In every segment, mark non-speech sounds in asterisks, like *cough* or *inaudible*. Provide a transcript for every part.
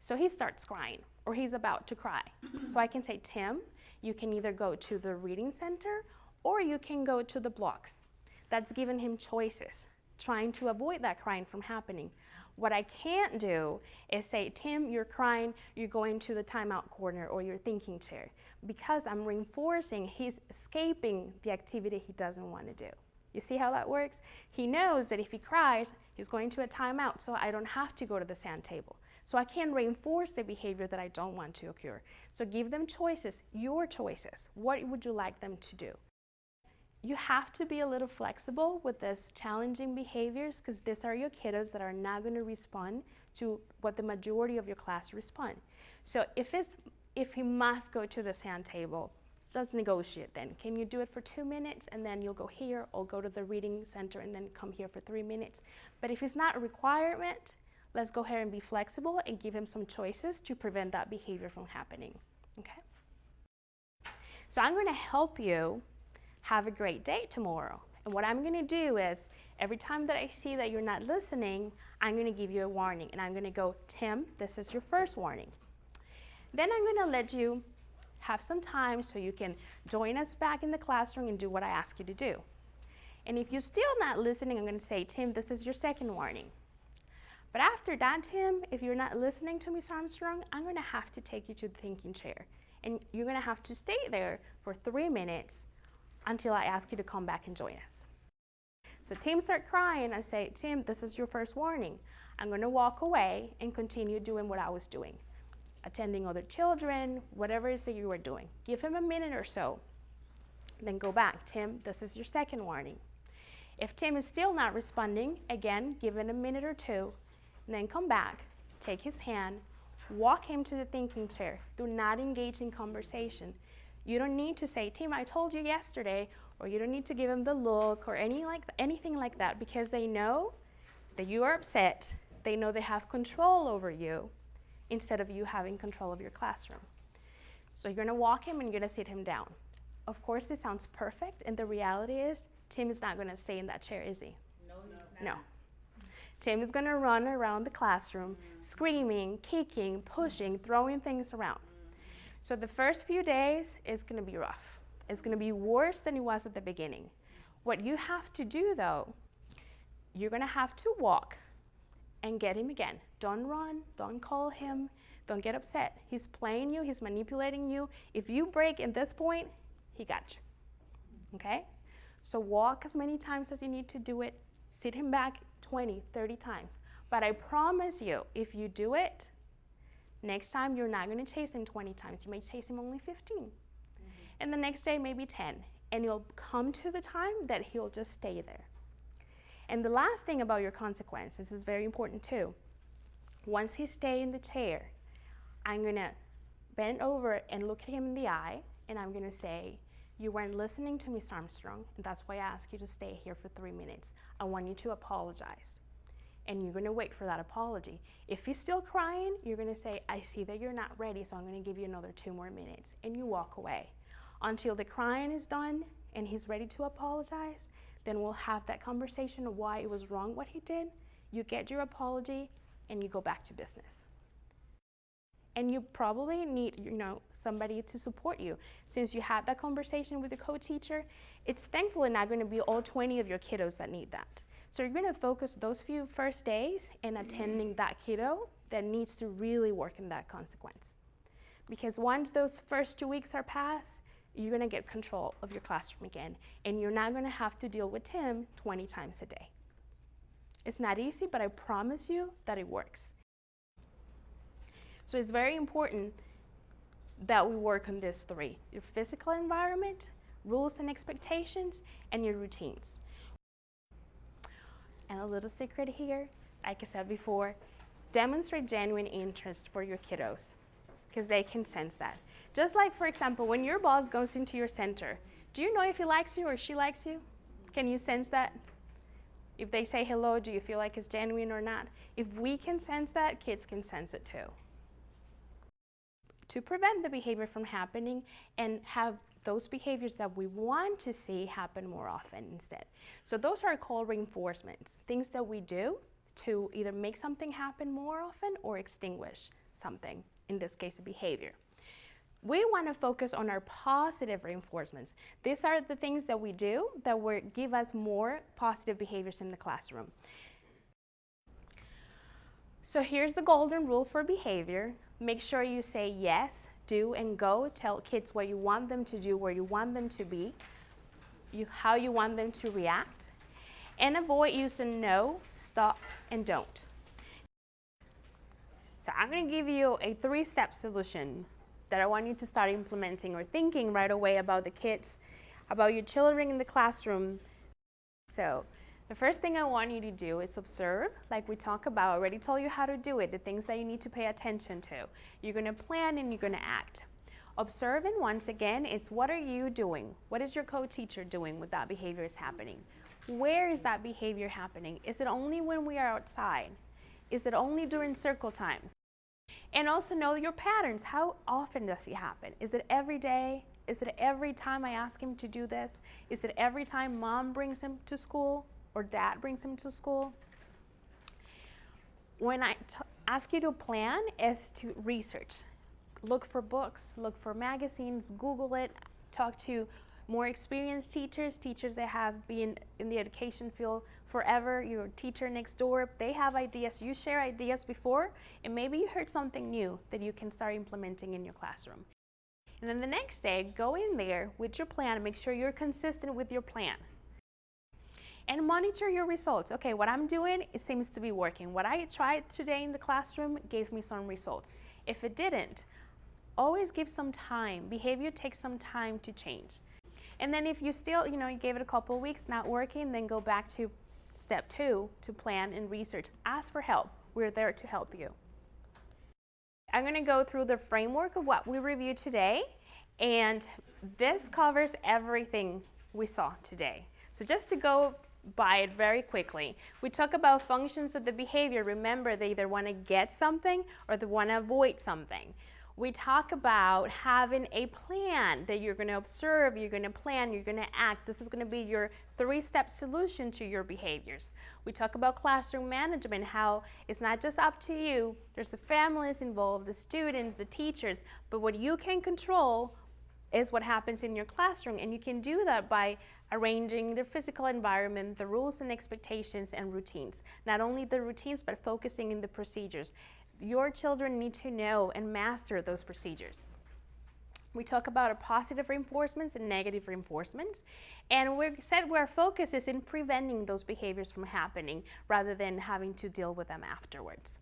So he starts crying or he's about to cry. so I can say, Tim, you can either go to the reading center or you can go to the blocks. That's giving him choices, trying to avoid that crying from happening. What I can't do is say, Tim, you're crying, you're going to the timeout corner or your thinking chair, because I'm reinforcing he's escaping the activity he doesn't want to do. You see how that works? He knows that if he cries, he's going to a timeout, so I don't have to go to the sand table. So I can reinforce the behavior that I don't want to occur. So give them choices, your choices. What would you like them to do? you have to be a little flexible with this challenging behaviors because these are your kiddos that are not going to respond to what the majority of your class respond. So if it's if he must go to the sand table, let's negotiate then. Can you do it for two minutes and then you'll go here or go to the reading center and then come here for three minutes. But if it's not a requirement, let's go ahead and be flexible and give him some choices to prevent that behavior from happening. Okay? So I'm going to help you have a great day tomorrow. And what I'm gonna do is, every time that I see that you're not listening, I'm gonna give you a warning. And I'm gonna go, Tim, this is your first warning. Then I'm gonna let you have some time so you can join us back in the classroom and do what I ask you to do. And if you're still not listening, I'm gonna say, Tim, this is your second warning. But after that, Tim, if you're not listening to Miss Armstrong, I'm gonna have to take you to the thinking chair. And you're gonna have to stay there for three minutes until I ask you to come back and join us. So Tim start crying. I say, Tim, this is your first warning. I'm going to walk away and continue doing what I was doing, attending other children, whatever it is that you were doing. Give him a minute or so. Then go back. Tim, this is your second warning. If Tim is still not responding, again, give him a minute or two, then come back, take his hand, walk him to the thinking chair. Do not engage in conversation. You don't need to say, Tim, I told you yesterday, or you don't need to give them the look or any like, anything like that because they know that you are upset. They know they have control over you instead of you having control of your classroom. So you're going to walk him and you're going to sit him down. Of course, this sounds perfect, and the reality is Tim is not going to stay in that chair, is he? No, no. Tim is going to run around the classroom, screaming, kicking, pushing, throwing things around. So the first few days is going to be rough. It's going to be worse than it was at the beginning. What you have to do though, you're going to have to walk and get him again. Don't run, don't call him, don't get upset. He's playing you, he's manipulating you. If you break at this point, he got you. Okay? So walk as many times as you need to do it. Sit him back 20, 30 times. But I promise you, if you do it, Next time, you're not going to chase him 20 times. You may chase him only 15. Mm -hmm. And the next day, maybe 10. And you'll come to the time that he'll just stay there. And the last thing about your consequences is very important too. Once he stay in the chair, I'm going to bend over and look at him in the eye, and I'm going to say, you weren't listening to Miss Armstrong, and that's why I asked you to stay here for three minutes. I want you to apologize and you're gonna wait for that apology. If he's still crying, you're gonna say, I see that you're not ready, so I'm gonna give you another two more minutes, and you walk away. Until the crying is done and he's ready to apologize, then we'll have that conversation of why it was wrong what he did. You get your apology and you go back to business. And you probably need, you know, somebody to support you. Since you had that conversation with the co-teacher, it's thankfully not going to be all 20 of your kiddos that need that. So you're going to focus those few first days in mm-hmm. attending that kiddo that needs to really work in that consequence. Because once those first two weeks are passed, you're going to get control of your classroom again, and you're not going to have to deal with Tim 20 times a day. It's not easy, but I promise you that it works. So it's very important that we work on these three, your physical environment, rules and expectations, and your routines. And a little secret here, like I said before, demonstrate genuine interest for your kiddos because they can sense that. Just like, for example, when your boss goes into your center, do you know if he likes you or she likes you? Can you sense that? If they say hello, do you feel like it's genuine or not? If we can sense that, kids can sense it too. To prevent the behavior from happening and have those behaviors that we want to see happen more often instead. So those are called reinforcements, things that we do to either make something happen more often or extinguish something, in this case, a behavior. We want to focus on our positive reinforcements. These are the things that we do that will give us more positive behaviors in the classroom. So here's the golden rule for behavior. Make sure you say yes, do, and go. Tell kids what you want them to do, where you want them to be, you, how you want them to react. And avoid using no, stop, and don't. So I'm going to give you a three-step solution that I want you to start implementing or thinking right away about the kids, about your children in the classroom. So the first thing I want you to do is observe, like we talked about, I already told you how to do it, the things that you need to pay attention to. You're going to plan and you're going to act. Observe and once again, it's what are you doing? What is your co-teacher doing with that behavior is happening? Where is that behavior happening? Is it only when we are outside? Is it only during circle time? And also know your patterns. How often does it happen? Is it every day? Is it every time I ask him to do this? Is it every time mom brings him to school or dad brings him to school? When I ask you to plan is to research. Look for books, look for magazines, Google it, talk to more experienced teachers, teachers that have been in the education field forever, your teacher next door, they have ideas, you share ideas before, and maybe you heard something new that you can start implementing in your classroom. And then the next day, go in there with your plan and make sure you're consistent with your plan. And monitor your results. Okay, what I'm doing, it seems to be working. What I tried today in the classroom gave me some results. If it didn't, always give some time. Behavior takes some time to change. And then if you still, you know, you gave it a couple weeks, not working, then go back to step two, to plan and research. Ask for help. We're there to help you. I'm gonna go through the framework of what we reviewed today, and this covers everything we saw today. So just to go by it very quickly. We talk about functions of the behavior. Remember, they either want to get something or they want to avoid something we talk about having a plan that you're going to observe, you're going to plan, you're going to act. This is going to be your three-step solution to your behaviors. We talk about classroom management, how it's not just up to you. There's the families involved, the students, the teachers, but what you can control is what happens in your classroom, and you can do that by arranging the physical environment, the rules and expectations and routines. Not only the routines, but focusing in the procedures your children need to know and master those procedures. We talk about positive reinforcements and negative reinforcements. And we said our focus is in preventing those behaviors from happening rather than having to deal with them afterwards.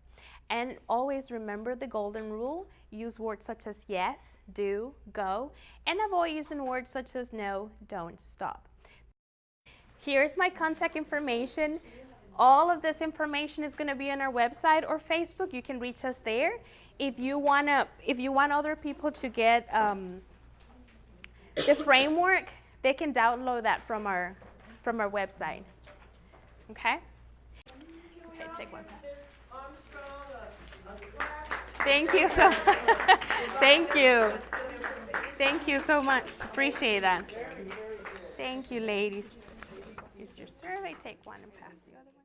And always remember the golden rule. Use words such as yes, do, go, and avoid using words such as no, don't, stop. Here's my contact information. All of this information is going to be on our website or Facebook. You can reach us there. If you want to, if you want other people to get um, the framework, they can download that from our from our website. Okay. Okay, take one. Thank you so. *laughs* Thank you. Thank you so much. Appreciate that. Thank you, ladies. Use your survey. Take one and pass the other.